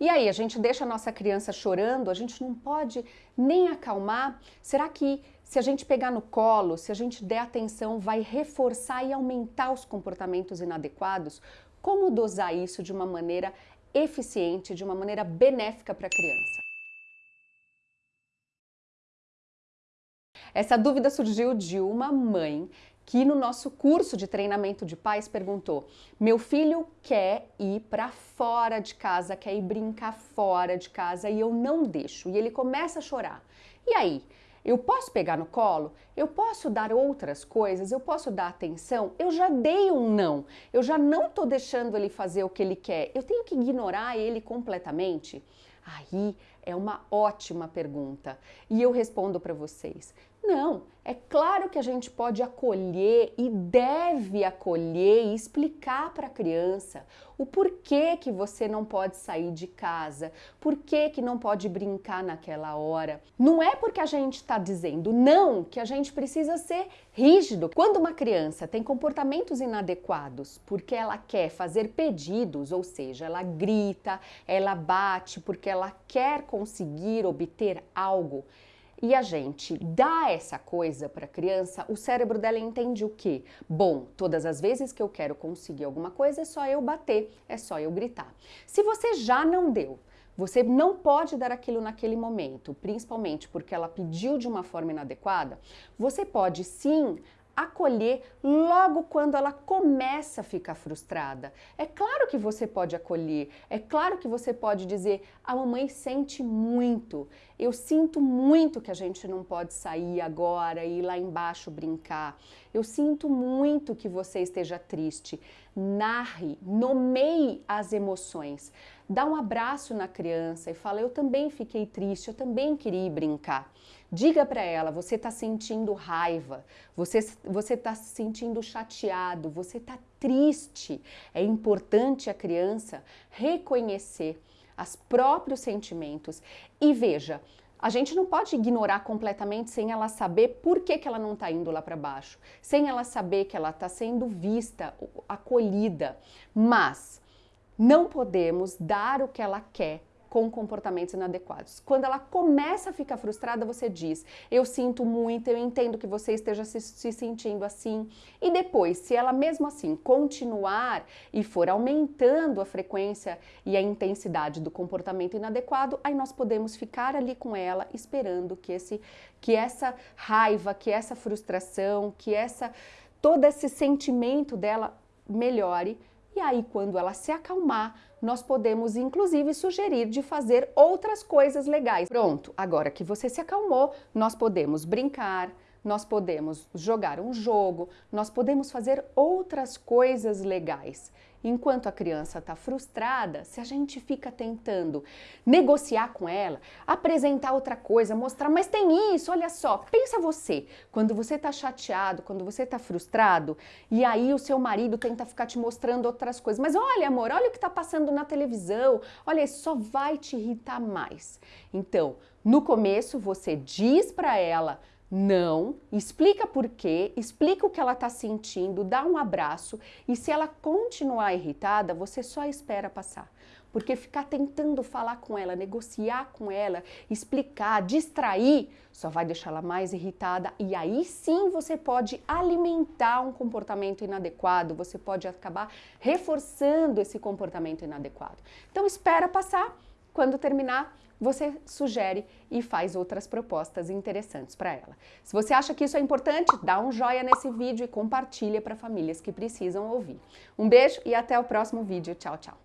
E aí, a gente deixa a nossa criança chorando, a gente não pode nem acalmar? Será que se a gente pegar no colo, se a gente der atenção, vai reforçar e aumentar os comportamentos inadequados? Como dosar isso de uma maneira eficiente, de uma maneira benéfica para a criança? Essa dúvida surgiu de uma mãe que no nosso curso de treinamento de pais perguntou: meu filho quer ir para fora de casa, quer ir brincar fora de casa e eu não deixo. E ele começa a chorar. E aí? Eu posso pegar no colo? Eu posso dar outras coisas? Eu posso dar atenção? Eu já dei um não. Eu já não estou deixando ele fazer o que ele quer. Eu tenho que ignorar ele completamente? Aí é uma ótima pergunta. E eu respondo para vocês. Não, é claro que a gente pode acolher e deve acolher e explicar para a criança o porquê que você não pode sair de casa, por que não pode brincar naquela hora. Não é porque a gente está dizendo não que a gente precisa ser rígido. Quando uma criança tem comportamentos inadequados porque ela quer fazer pedidos, ou seja, ela grita, ela bate porque ela quer conseguir obter algo, e a gente dá essa coisa para a criança, o cérebro dela entende o quê? Bom, todas as vezes que eu quero conseguir alguma coisa é só eu bater, é só eu gritar. Se você já não deu, você não pode dar aquilo naquele momento, principalmente porque ela pediu de uma forma inadequada, você pode sim acolher logo quando ela começa a ficar frustrada. É claro que você pode acolher, é claro que você pode dizer: a mamãe sente muito, eu sinto muito que a gente não pode sair agora e ir lá embaixo brincar. Eu sinto muito que você esteja triste. Narre, nomeie as emoções. Dá um abraço na criança e fala: Eu também fiquei triste, eu também queria ir brincar. Diga para ela, você está sentindo raiva, você está se sentindo chateado, você está triste. É importante a criança reconhecer os próprios sentimentos e veja, a gente não pode ignorar completamente sem ela saber por que, que ela não está indo lá para baixo, sem ela saber que ela está sendo vista, acolhida, mas não podemos dar o que ela quer com comportamentos inadequados. Quando ela começa a ficar frustrada, você diz: Eu sinto muito, eu entendo que você esteja se, se sentindo assim. E depois, se ela mesmo assim continuar e for aumentando a frequência e a intensidade do comportamento inadequado, aí nós podemos ficar ali com ela esperando que esse que essa raiva, que essa frustração, que essa todo esse sentimento dela melhore e aí, quando ela se acalmar, nós podemos inclusive sugerir de fazer outras coisas legais. Pronto, agora que você se acalmou, nós podemos brincar, nós podemos jogar um jogo, nós podemos fazer outras coisas legais. Enquanto a criança está frustrada, se a gente fica tentando negociar com ela, apresentar outra coisa, mostrar, mas tem isso, olha só, pensa você, quando você está chateado, quando você está frustrado, e aí o seu marido tenta ficar te mostrando outras coisas, mas olha amor, olha o que está passando na televisão, olha, isso só vai te irritar mais. Então, no começo você diz para ela, não, explica por quê, explica o que ela está sentindo, dá um abraço e se ela continuar irritada, você só espera passar. Porque ficar tentando falar com ela, negociar com ela, explicar, distrair, só vai deixar ela mais irritada e aí sim você pode alimentar um comportamento inadequado, você pode acabar reforçando esse comportamento inadequado. Então espera passar, quando terminar, você sugere e faz outras propostas interessantes para ela. Se você acha que isso é importante, dá um joinha nesse vídeo e compartilha para famílias que precisam ouvir. Um beijo e até o próximo vídeo. Tchau, tchau.